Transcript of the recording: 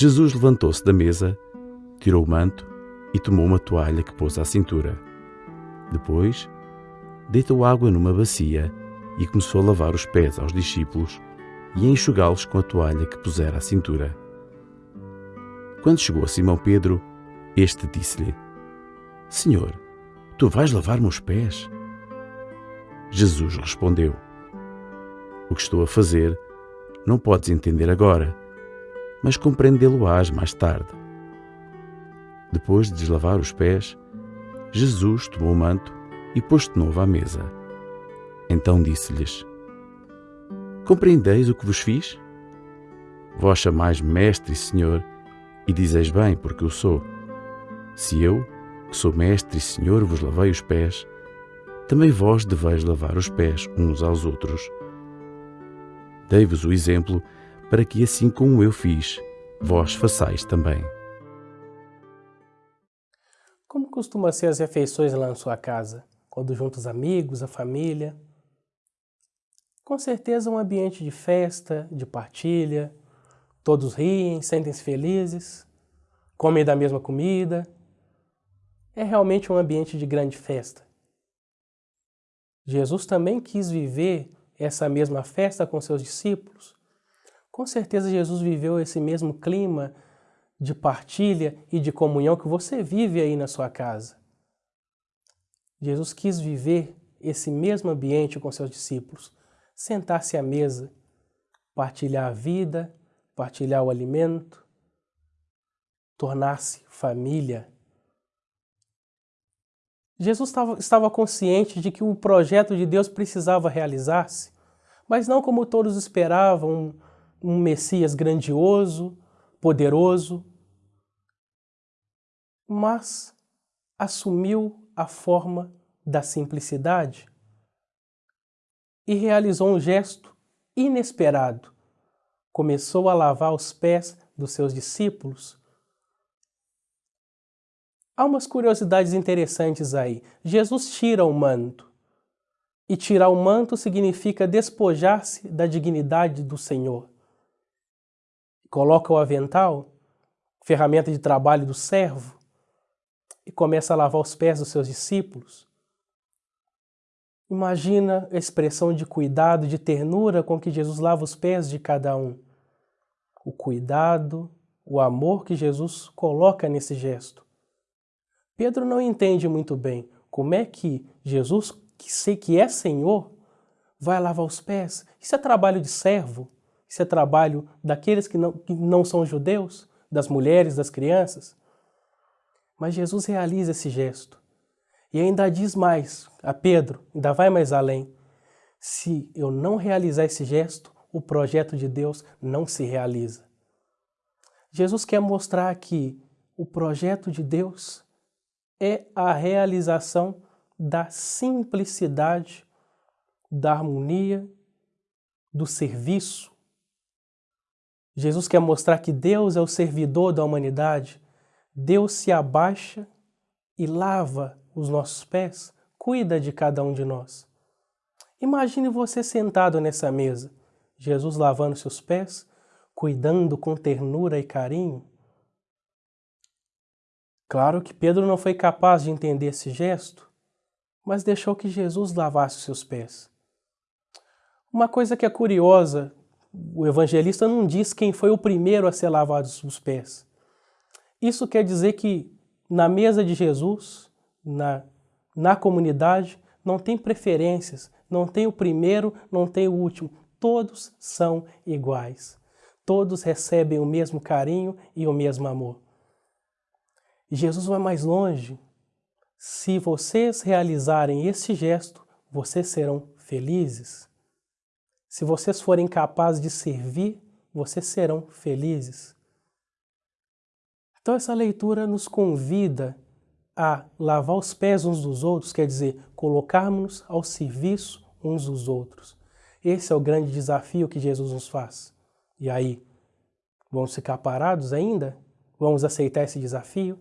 Jesus levantou-se da mesa, tirou o manto e tomou uma toalha que pôs à cintura. Depois, deitou água numa bacia e começou a lavar os pés aos discípulos e a enxugá-los com a toalha que pusera à cintura. Quando chegou a Simão Pedro, este disse-lhe: Senhor, tu vais lavar-me os pés? Jesus respondeu: O que estou a fazer não podes entender agora, mas compreendê-lo-ás mais tarde. Depois de deslavar os pés, Jesus tomou o manto e pôs de novo à mesa. Então disse-lhes: Compreendeis o que vos fiz? Vós chamais Mestre e Senhor, e dizeis bem, porque o sou. Se eu, que sou Mestre e Senhor, vos lavei os pés, também vós deveis lavar os pés uns aos outros. Dei-vos o exemplo para que, assim como eu fiz, vós façais também. Como costuma ser as refeições lá na sua casa? Quando juntos amigos, a família? Com certeza um ambiente de festa, de partilha, todos riem, sentem-se felizes, comem da mesma comida. É realmente um ambiente de grande festa. Jesus também quis viver essa mesma festa com seus discípulos? Com certeza Jesus viveu esse mesmo clima de partilha e de comunhão que você vive aí na sua casa. Jesus quis viver esse mesmo ambiente com seus discípulos, sentar-se à mesa, partilhar a vida, partilhar o alimento, tornar-se família. Jesus estava, estava consciente de que o projeto de Deus precisava realizar-se, mas não como todos esperavam, um, Messias grandioso, poderoso, mas assumiu a forma da simplicidade e realizou um gesto inesperado. Começou a lavar os pés dos seus discípulos Há umas curiosidades interessantes aí. Jesus tira o manto. E tirar o manto significa despojar-se da dignidade do Senhor. Coloca o avental, ferramenta de trabalho do servo, e começa a lavar os pés dos seus discípulos. Imagina a expressão de cuidado, de ternura com que Jesus lava os pés de cada um. O cuidado, o amor que Jesus coloca nesse gesto. Pedro não entende muito bem como é que Jesus, que sei que é Senhor, vai lavar os pés. Isso é trabalho de servo? Isso é trabalho daqueles que não, que não são judeus? Das mulheres, das crianças? Mas Jesus realiza esse gesto. E ainda diz mais a Pedro, ainda vai mais além. Se eu não realizar esse gesto, o projeto de Deus não se realiza. Jesus quer mostrar que o projeto de Deus é a realização da simplicidade, da harmonia, do serviço. Jesus quer mostrar que Deus é o servidor da humanidade. Deus se abaixa e lava os nossos pés, cuida de cada um de nós. Imagine você sentado nessa mesa, Jesus lavando seus pés, cuidando com ternura e carinho, Claro que Pedro não foi capaz de entender esse gesto, mas deixou que Jesus lavasse seus pés. Uma coisa que é curiosa, o evangelista não diz quem foi o primeiro a ser lavado os pés. Isso quer dizer que na mesa de Jesus, na, na comunidade, não tem preferências, não tem o primeiro, não tem o último. Todos são iguais. Todos recebem o mesmo carinho e o mesmo amor. E Jesus vai mais longe. Se vocês realizarem esse gesto, vocês serão felizes. Se vocês forem capazes de servir, vocês serão felizes. Então essa leitura nos convida a lavar os pés uns dos outros, quer dizer, colocarmos ao serviço uns dos outros. Esse é o grande desafio que Jesus nos faz. E aí, vamos ficar parados ainda? Vamos aceitar esse desafio?